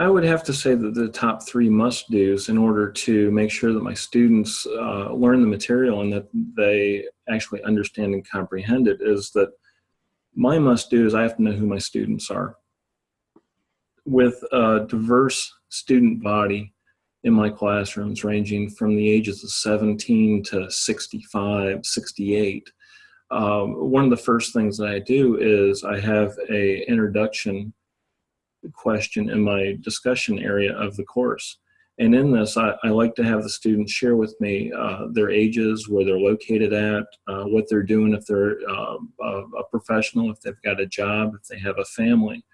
I would have to say that the top three must do's in order to make sure that my students uh, learn the material and that they actually understand and comprehend it is that my must do is I have to know who my students are. With a diverse student body in my classrooms ranging from the ages of 17 to 65, 68, um, one of the first things that I do is I have a introduction question in my discussion area of the course. And in this, I, I like to have the students share with me uh, their ages, where they're located at, uh, what they're doing, if they're uh, a, a professional, if they've got a job, if they have a family.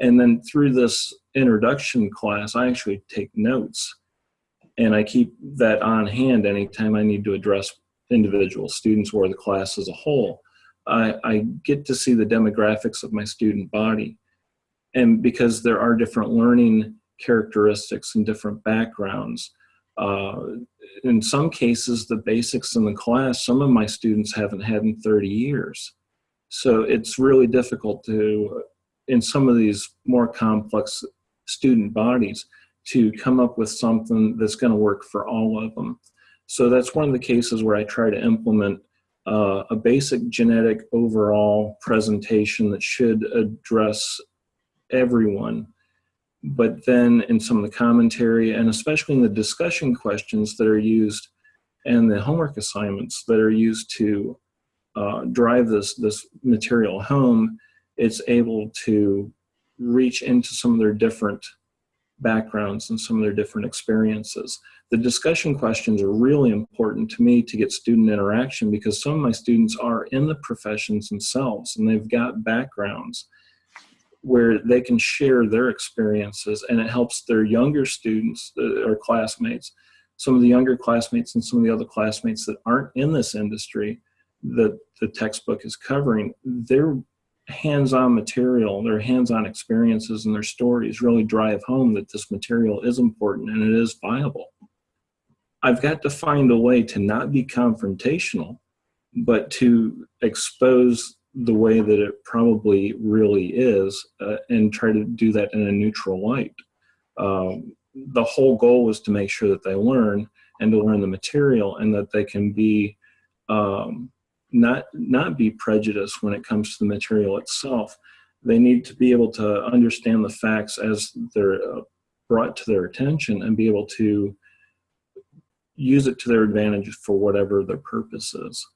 And then through this introduction class, I actually take notes and I keep that on hand anytime I need to address individual students or the class as a whole. I, I get to see the demographics of my student body and because there are different learning characteristics and different backgrounds. Uh, in some cases, the basics in the class, some of my students haven't had in 30 years. So it's really difficult to, in some of these more complex student bodies, to come up with something that's going to work for all of them. So that's one of the cases where I try to implement uh, a basic genetic overall presentation that should address everyone. But then in some of the commentary and especially in the discussion questions that are used and the homework assignments that are used to uh, drive this, this material home, it's able to reach into some of their different backgrounds and some of their different experiences. The discussion questions are really important to me to get student interaction because some of my students are in the professions themselves and they've got backgrounds where they can share their experiences and it helps their younger students uh, or classmates some of the younger classmates and some of the other classmates that aren't in this industry that the textbook is covering their hands-on material their hands-on experiences and their stories really drive home that this material is important and it is viable. I've got to find a way to not be confrontational but to expose the way that it probably really is uh, and try to do that in a neutral light. Um, the whole goal was to make sure that they learn and to learn the material and that they can be um, not not be prejudiced when it comes to the material itself. They need to be able to understand the facts as they're uh, brought to their attention and be able to use it to their advantage for whatever their purpose is.